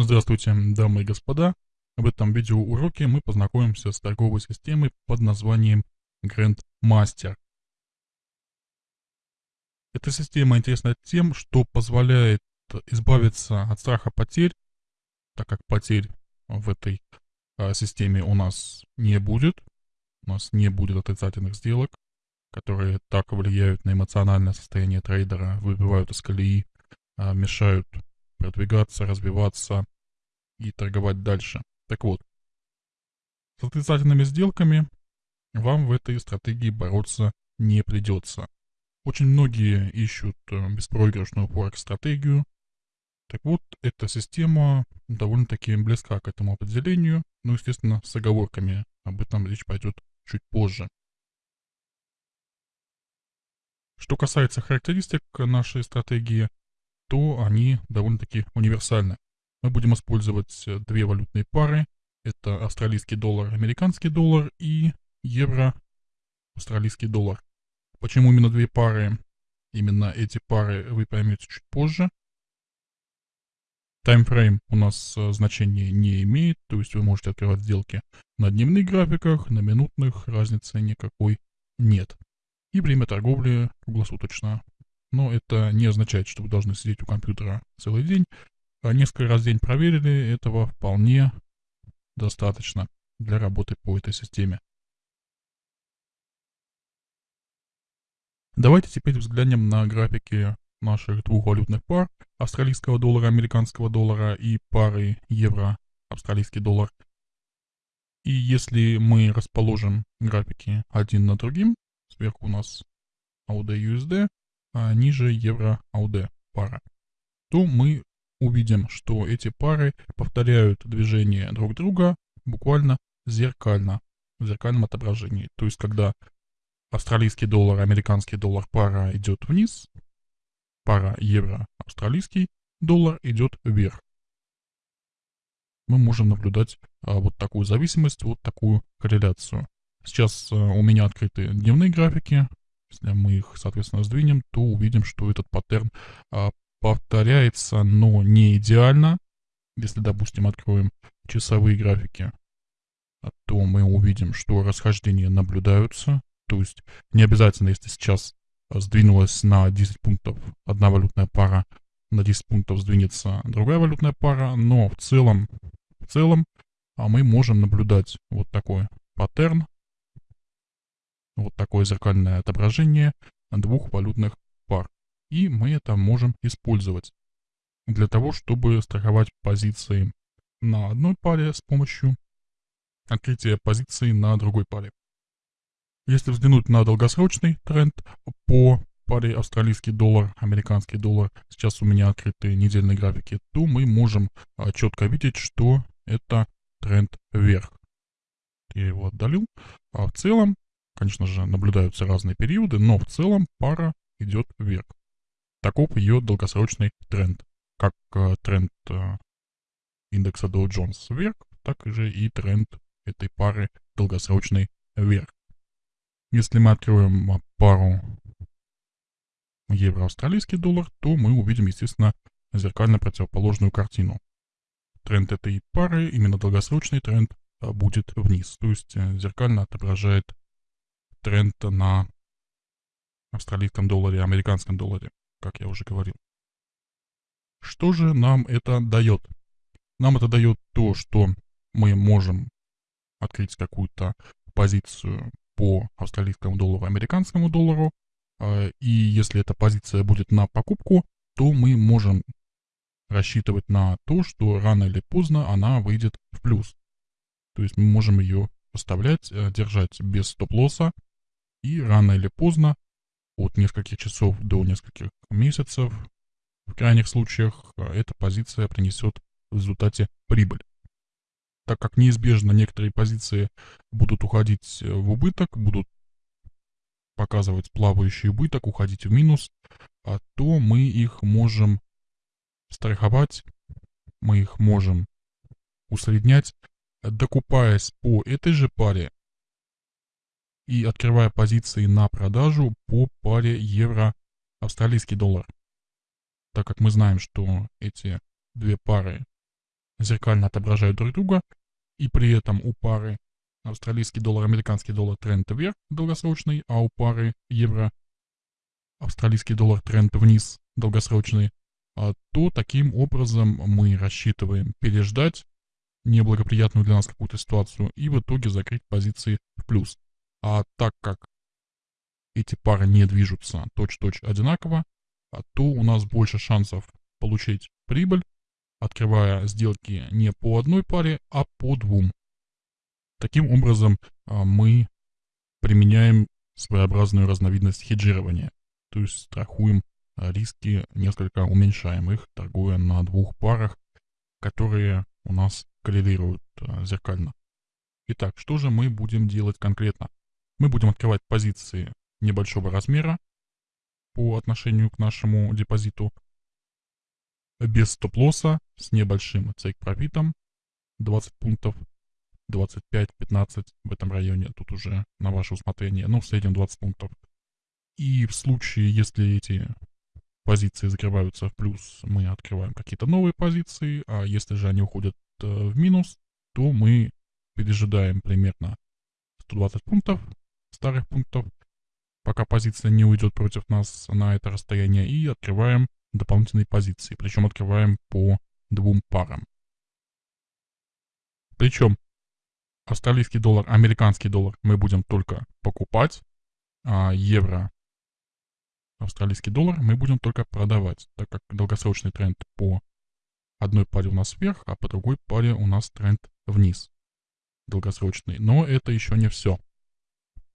Здравствуйте, дамы и господа. В этом видеоуроке мы познакомимся с торговой системой под названием Grandmaster. Эта система интересна тем, что позволяет избавиться от страха потерь, так как потерь в этой а, системе у нас не будет. У нас не будет отрицательных сделок, которые так влияют на эмоциональное состояние трейдера, выбивают из колеи, а, мешают продвигаться, развиваться и торговать дальше. Так вот, с отрицательными сделками вам в этой стратегии бороться не придется. Очень многие ищут э, беспроигрышную форекс-стратегию. Так вот, эта система довольно-таки близка к этому определению, но, естественно, с оговорками. Об этом речь пойдет чуть позже. Что касается характеристик нашей стратегии, то они довольно-таки универсальны. Мы будем использовать э, две валютные пары. Это австралийский доллар, американский доллар и евро, австралийский доллар. Почему именно две пары? Именно эти пары вы поймете чуть позже. Таймфрейм у нас э, значения не имеет, то есть вы можете открывать сделки на дневных графиках, на минутных, разницы никакой нет. И время торговли круглосуточно но это не означает, что вы должны сидеть у компьютера целый день. А несколько раз в день проверили, этого вполне достаточно для работы по этой системе. Давайте теперь взглянем на графики наших двух валютных пар австралийского доллара, американского доллара и пары евро, австралийский доллар. И если мы расположим графики один на другим, сверху у нас AUD USD, а ниже евро AUD пара, то мы увидим, что эти пары повторяют движение друг друга буквально зеркально, в зеркальном отображении. То есть, когда австралийский доллар, американский доллар пара идет вниз, пара евро-австралийский доллар идет вверх. Мы можем наблюдать а, вот такую зависимость, вот такую корреляцию. Сейчас а, у меня открыты дневные графики, если мы их, соответственно, сдвинем, то увидим, что этот паттерн а, повторяется, но не идеально. Если, допустим, откроем часовые графики, то мы увидим, что расхождения наблюдаются. То есть не обязательно, если сейчас сдвинулась на 10 пунктов одна валютная пара, на 10 пунктов сдвинется другая валютная пара, но в целом, в целом а мы можем наблюдать вот такой паттерн, вот такое зеркальное отображение двух валютных пар. И мы это можем использовать для того, чтобы страховать позиции на одной паре с помощью открытия позиции на другой паре. Если взглянуть на долгосрочный тренд по паре австралийский доллар, американский доллар, сейчас у меня открыты недельные графики, то мы можем а, четко видеть, что это тренд вверх. Я его отдалил. А в целом Конечно же, наблюдаются разные периоды, но в целом пара идет вверх. Таков ее долгосрочный тренд. Как э, тренд э, индекса Dow Jones вверх, так же и тренд этой пары долгосрочный вверх. Если мы откроем а, пару евро-австралийский доллар, то мы увидим, естественно, зеркально противоположную картину. Тренд этой пары, именно долгосрочный тренд, будет вниз, то есть э, зеркально отображает тренд на австралийском долларе, американском долларе, как я уже говорил. Что же нам это дает? Нам это дает то, что мы можем открыть какую-то позицию по австралийскому доллару, американскому доллару, а, и если эта позиция будет на покупку, то мы можем рассчитывать на то, что рано или поздно она выйдет в плюс. То есть мы можем ее поставлять, э, держать без стоп-лосса, и рано или поздно, от нескольких часов до нескольких месяцев, в крайних случаях, э, эта позиция принесет в результате прибыль. Так как неизбежно некоторые позиции будут уходить э, в убыток, будут показывать плавающий убыток, уходить в минус, а то мы их можем страховать, мы их можем усреднять, докупаясь по этой же паре и открывая позиции на продажу по паре евро-австралийский доллар. Так как мы знаем, что эти две пары зеркально отображают друг друга, и при этом у пары австралийский доллар, американский доллар тренд вверх долгосрочный, а у пары евро австралийский доллар тренд вниз долгосрочный, а то таким образом мы рассчитываем переждать неблагоприятную для нас какую-то ситуацию и в итоге закрыть позиции в плюс. А так как эти пары не движутся точь-точь одинаково, а то у нас больше шансов получить прибыль, открывая сделки не по одной паре, а по двум. Таким образом, а, мы применяем своеобразную разновидность хеджирования, то есть страхуем а, риски, несколько уменьшаем их, торгуя на двух парах, которые у нас коррелируют зеркально. Итак, что же мы будем делать конкретно? Мы будем открывать позиции небольшого размера по отношению к нашему депозиту, без стоп-лосса, с небольшим цейк-профитом, 20 пунктов, 25-15 в этом районе, тут уже на ваше усмотрение, но в среднем 20 пунктов. И в случае, если эти позиции закрываются в плюс, мы открываем какие-то новые позиции, а если же они уходят э, в минус, то мы пережидаем примерно 120 пунктов, старых пунктов, пока позиция не уйдет против нас на это расстояние, и открываем дополнительные позиции, причем открываем по двум парам. Причем австралийский доллар, американский доллар мы будем только покупать, а евро, австралийский доллар мы будем только продавать, так как долгосрочный тренд по одной паре у нас вверх, а по другой паре у нас тренд вниз, долгосрочный. Но это еще не все.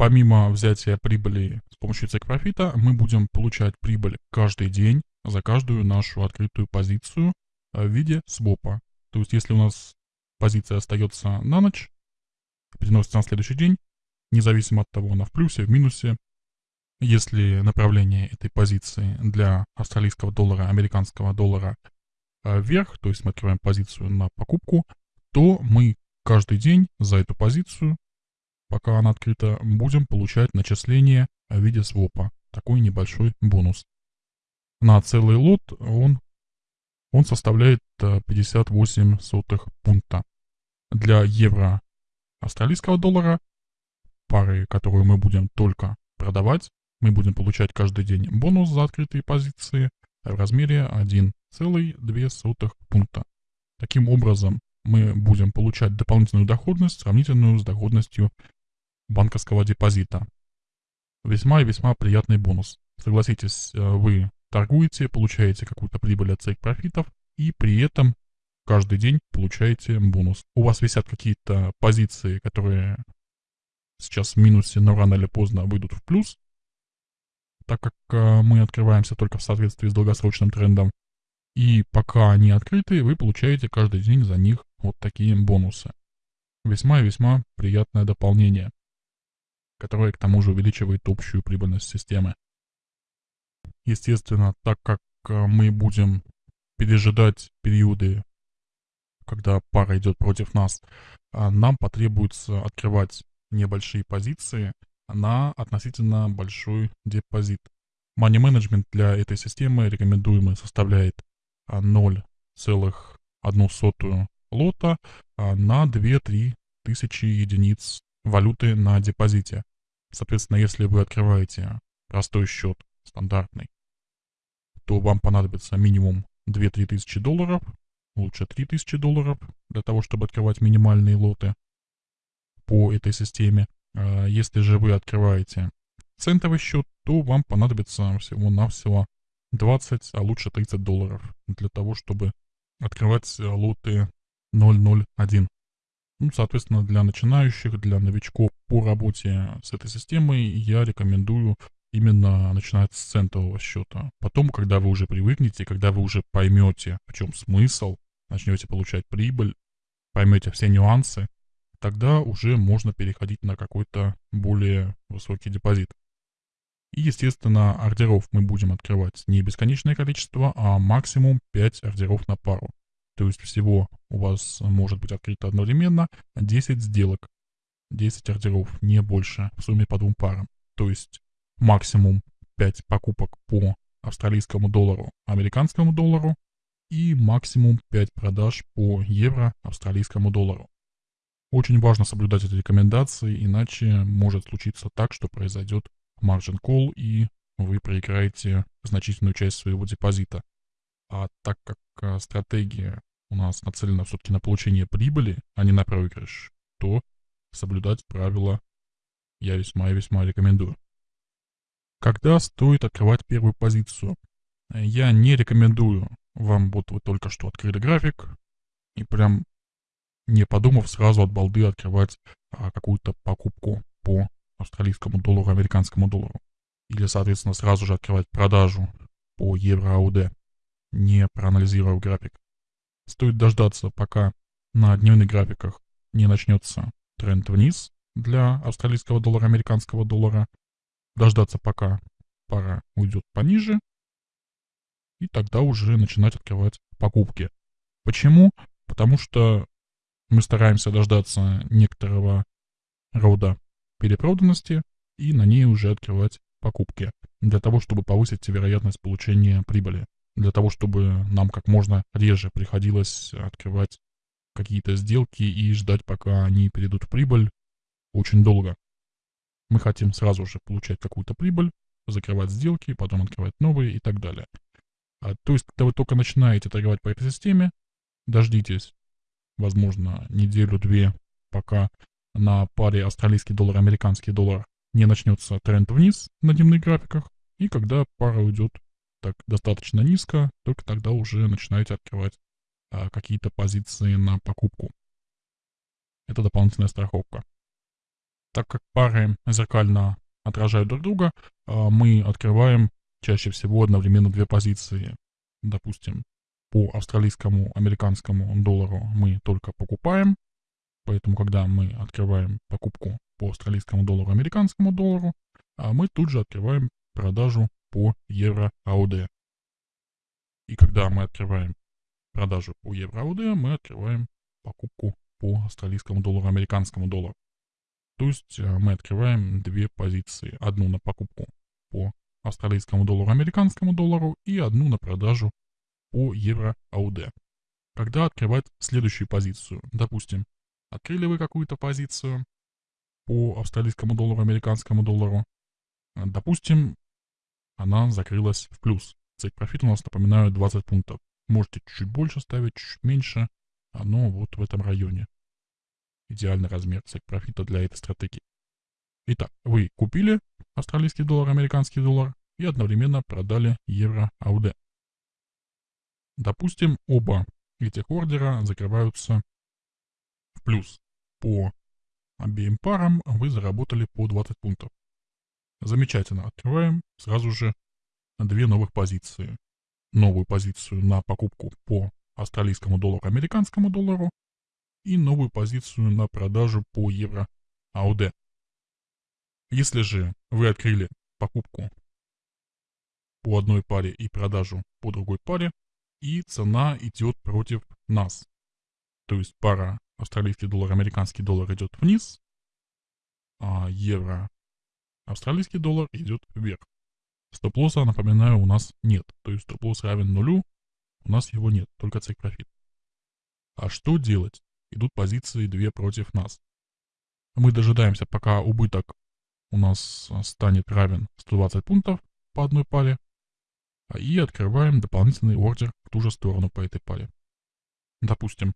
Помимо взятия прибыли с помощью цек-профита, мы будем получать прибыль каждый день за каждую нашу открытую позицию в виде свопа. То есть если у нас позиция остается на ночь, переносится на следующий день, независимо от того, она в плюсе, в минусе. Если направление этой позиции для австралийского доллара, американского доллара э, вверх, то есть мы открываем позицию на покупку, то мы каждый день за эту позицию, пока она открыта, будем получать начисление в виде свопа. Такой небольшой бонус. На целый лот он, он составляет 58 э, сотых пункта. Для евро австралийского доллара, пары, которую мы будем только продавать. Мы будем получать каждый день бонус за открытые позиции в размере 1,2 пункта. Таким образом, мы будем получать дополнительную доходность, сравнительную с доходностью банковского депозита. Весьма и весьма приятный бонус. Согласитесь, э, вы торгуете, получаете какую-то прибыль от своих профитов, и при этом каждый день получаете бонус. У вас висят какие-то позиции, которые сейчас в минусе, но рано или поздно выйдут в плюс, так как э, мы открываемся только в соответствии с долгосрочным трендом. И пока они открыты, вы получаете каждый день за них вот такие бонусы. Весьма и весьма приятное дополнение, которое к тому же увеличивает общую прибыльность системы. Естественно, так как э, мы будем пережидать периоды когда пара идет против нас, а, нам потребуется открывать небольшие позиции на относительно большой депозит. Money Management для этой системы рекомендуемый составляет 0,1 а, лота а, на 2-3 тысячи единиц валюты на депозите. Соответственно, если вы открываете простой счет, стандартный, то вам понадобится минимум 2-3 тысячи долларов, лучше 3000 долларов для того, чтобы открывать минимальные лоты по этой системе. А если же вы открываете центовый счет, то вам понадобится всего-навсего 20, а лучше 30 долларов для того, чтобы открывать лоты 001. Ну, соответственно, для начинающих, для новичков по работе с этой системой я рекомендую именно начинать с центового счета. Потом, когда вы уже привыкнете, когда вы уже поймете, в чем смысл, начнете получать прибыль, поймете все нюансы, тогда уже можно переходить на какой-то более высокий депозит. И, естественно, ордеров мы будем открывать не бесконечное количество, а максимум 5 ордеров на пару. То есть всего у вас может быть открыто одновременно 10 сделок. 10 ордеров, не больше, в сумме по двум парам. То есть максимум 5 покупок по австралийскому доллару, американскому доллару, и максимум 5 продаж по евро австралийскому доллару. Очень важно соблюдать эти рекомендации, иначе может случиться так, что произойдет margin call и вы проиграете значительную часть своего депозита. А так как а, стратегия у нас нацелена все-таки на получение прибыли, а не на проигрыш, то соблюдать правила я весьма и весьма рекомендую. Когда стоит открывать первую позицию? Я не рекомендую вам, вот вы только что открыли график, и прям не подумав сразу от балды открывать а, какую-то покупку по австралийскому доллару, американскому доллару. Или, соответственно, сразу же открывать продажу по евро-АУД, не проанализировав график. Стоит дождаться, пока на дневных графиках не начнется тренд вниз для австралийского доллара, американского доллара, дождаться, пока пара уйдет пониже, и тогда уже начинать открывать покупки. Почему? Потому что мы стараемся дождаться некоторого рода перепроданности и на ней уже открывать покупки, для того, чтобы повысить вероятность получения прибыли, для того, чтобы нам как можно реже приходилось открывать какие-то сделки и ждать, пока они перейдут в прибыль очень долго. Мы хотим сразу же получать какую-то прибыль, закрывать сделки, потом открывать новые и так далее. А, то есть, когда вы только начинаете торговать по этой системе, дождитесь, возможно, неделю-две, пока на паре австралийский доллар, американский доллар не начнется тренд вниз на дневных графиках, и когда пара уйдет так достаточно низко, только тогда уже начинаете открывать а, какие-то позиции на покупку. Это дополнительная страховка. Так как пары зеркально отражают друг друга, а, мы открываем чаще всего одновременно две позиции. Допустим, по австралийскому, американскому доллару мы только покупаем, поэтому когда мы открываем покупку по австралийскому доллару, американскому доллару, а мы тут же открываем продажу по евро АУД. И когда мы открываем продажу по евро АУД, мы открываем покупку по австралийскому доллару, американскому доллару. То есть э, мы открываем две позиции. Одну на покупку по австралийскому доллару, американскому доллару и одну на продажу по евро АУД. Когда открывать следующую позицию? Допустим, открыли вы какую-то позицию по австралийскому доллару, американскому доллару. Допустим, она закрылась в плюс. Цель профит у нас, напоминаю, 20 пунктов. Можете чуть-чуть больше ставить, чуть меньше, но вот в этом районе. Идеальный размер цель профита для этой стратегии. Итак, вы купили австралийский доллар, американский доллар и одновременно продали евро АУД. Допустим, оба этих ордера закрываются в плюс. По обеим парам вы заработали по 20 пунктов. Замечательно. Открываем сразу же две новых позиции. Новую позицию на покупку по австралийскому доллару, американскому доллару и новую позицию на продажу по евро АУД. Если же вы открыли покупку по одной паре и продажу по другой паре, и цена идет против нас, то есть пара австралийский доллар, американский доллар идет вниз, а евро, австралийский доллар идет вверх. Стоп-лосса, напоминаю, у нас нет, то есть стоп-лосс равен нулю, у нас его нет, только цик профит. А что делать? Идут позиции две против нас. Мы дожидаемся, пока убыток у нас станет равен 120 пунктов по одной паре. А, и открываем дополнительный ордер в ту же сторону по этой паре. Допустим,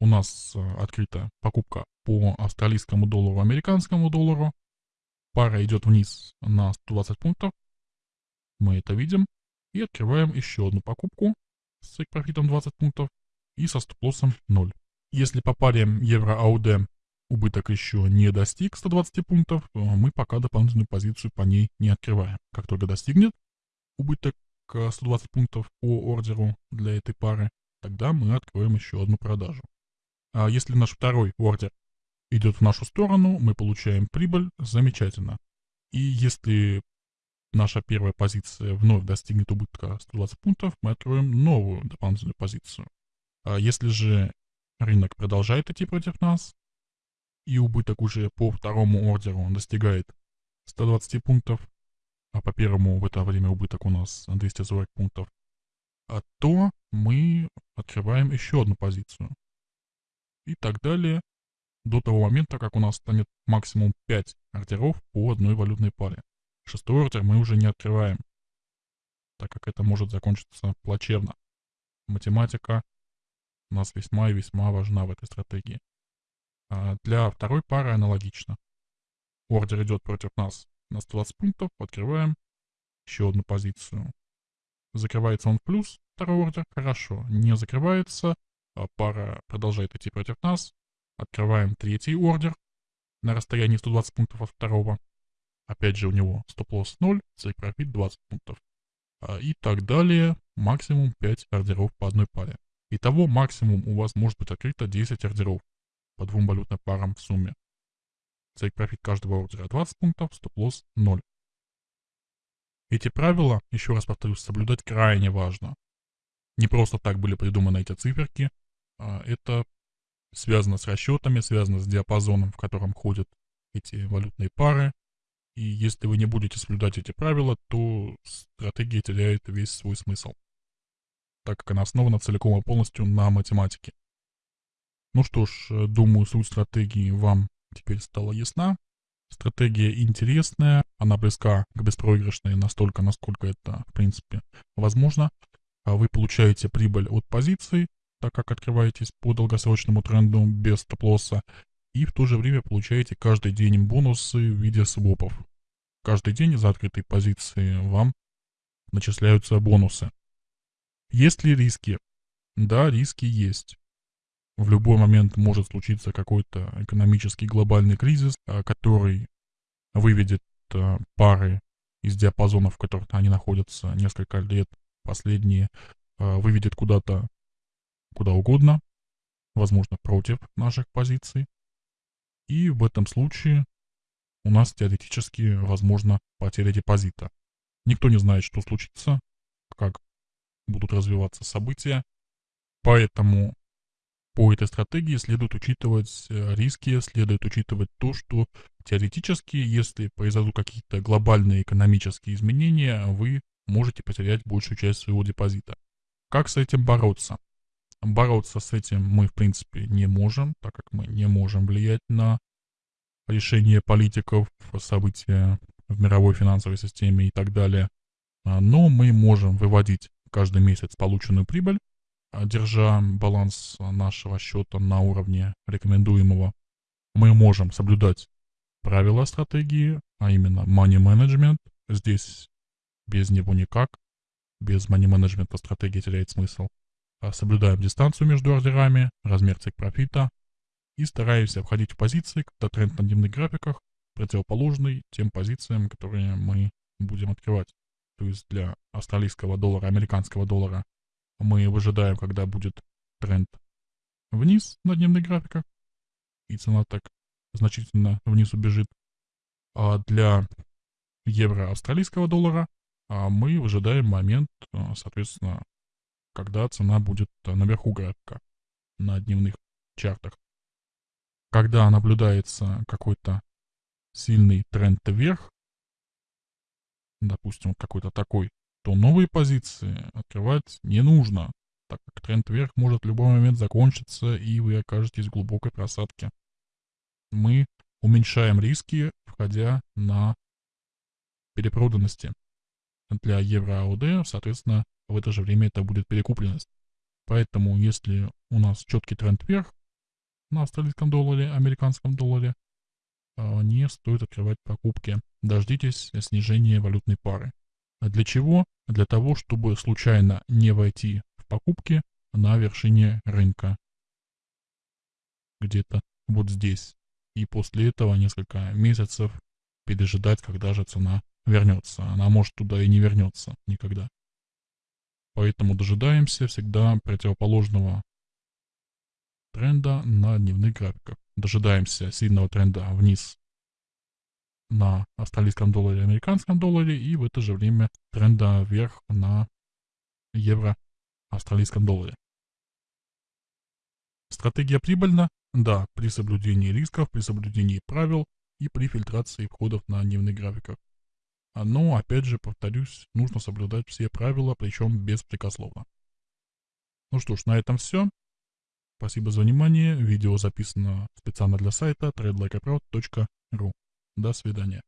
у нас а, открыта покупка по австралийскому доллару, американскому доллару. Пара идет вниз на 120 пунктов. Мы это видим. И открываем еще одну покупку с профитом 20 пунктов и со стоп-лоссом 0. Если по паре евро-АУД убыток еще не достиг 120 пунктов, мы пока дополнительную позицию по ней не открываем. Как только достигнет убыток 120 пунктов по ордеру для этой пары, тогда мы откроем еще одну продажу. А если наш второй ордер идет в нашу сторону, мы получаем прибыль, замечательно. И если наша первая позиция вновь достигнет убытка 120 пунктов, мы откроем новую дополнительную позицию. А если же рынок продолжает идти против нас, и убыток уже по второму ордеру достигает 120 пунктов, а по первому в это время убыток у нас 240 пунктов, а то мы открываем еще одну позицию. И так далее до того момента, как у нас станет максимум 5 ордеров по одной валютной паре. Шестой ордер мы уже не открываем, так как это может закончиться плачевно. Математика у нас весьма и весьма важна в этой стратегии. А для второй пары аналогично. Ордер идет против нас на 120 пунктов, открываем еще одну позицию. Закрывается он в плюс, второй ордер, хорошо. Не закрывается, а пара продолжает идти против нас. Открываем третий ордер на расстоянии 120 пунктов от второго. Опять же у него стоп-лосс 0, цель профит 20 пунктов. А, и так далее. Максимум 5 ордеров по одной паре. Итого максимум у вас может быть открыто 10 ордеров по двум валютным парам в сумме. Цель профит каждого ордера 20 пунктов, стоп-лосс 0. Эти правила, еще раз повторюсь, соблюдать крайне важно. Не просто так были придуманы эти циферки, а это связано с расчетами, связано с диапазоном, в котором ходят эти валютные пары. И если вы не будете соблюдать эти правила, то стратегия теряет весь свой смысл, так как она основана целиком и полностью на математике. Ну что ж, э, думаю, суть стратегии вам теперь стала ясна. Стратегия интересная, она близка к беспроигрышной настолько, насколько это, в принципе, возможно. А вы получаете прибыль от позиций, так как открываетесь по долгосрочному тренду без стоп-лосса, и в то же время получаете каждый день бонусы в виде свопов. Каждый день за открытой позиции вам начисляются бонусы. Есть ли риски? Да, риски есть. В любой момент может случиться какой-то экономический глобальный кризис, а, который выведет а, пары из диапазонов, в которых они находятся несколько лет последние, а, выведет куда-то, куда угодно, возможно, против наших позиций. И в этом случае у нас теоретически возможно потеря депозита. Никто не знает, что случится, как будут развиваться события, поэтому по этой стратегии следует учитывать э, риски, следует учитывать то, что теоретически, если произойдут какие-то глобальные экономические изменения, вы можете потерять большую часть своего депозита. Как с этим бороться? Бороться с этим мы, в принципе, не можем, так как мы не можем влиять на решение политиков, события в мировой финансовой системе и так далее. А, но мы можем выводить каждый месяц полученную прибыль а, держа баланс нашего счета на уровне рекомендуемого, мы можем соблюдать правила стратегии, а именно money management. Здесь без него никак. Без money management стратегия теряет смысл. А, соблюдаем дистанцию между ордерами, размер цик профита и стараемся входить в позиции, когда тренд на дневных графиках противоположный тем позициям, которые мы будем открывать. То есть для австралийского доллара, американского доллара мы выжидаем, когда будет тренд вниз на дневных графиках, и цена так значительно вниз убежит. А для евро австралийского доллара а мы выжидаем момент, соответственно, когда цена будет наверху графика на дневных чартах. Когда наблюдается какой-то сильный тренд вверх, допустим, какой-то такой, то новые позиции открывать не нужно, так как тренд вверх может в любой момент закончиться, и вы окажетесь в глубокой просадке. Мы уменьшаем риски, входя на перепроданности. Для евро АОД, соответственно, в это же время это будет перекупленность. Поэтому, если у нас четкий тренд вверх на австралийском долларе, американском долларе, а, не стоит открывать покупки. Дождитесь снижения валютной пары. А для чего? Для того, чтобы случайно не войти в покупки на вершине рынка. Где-то вот здесь. И после этого несколько месяцев пережидать, когда же цена вернется. Она может туда и не вернется никогда. Поэтому дожидаемся всегда противоположного тренда на дневных графиках. Дожидаемся сильного тренда вниз на австралийском долларе американском долларе, и в это же время тренда вверх на евро австралийском долларе. Стратегия прибыльна? Да, при соблюдении рисков, при соблюдении правил и при фильтрации входов на дневных графиках. Но, опять же, повторюсь, нужно соблюдать все правила, причем беспрекословно. Ну что ж, на этом все. Спасибо за внимание. Видео записано специально для сайта tradelikeaproud.ru. До свидания.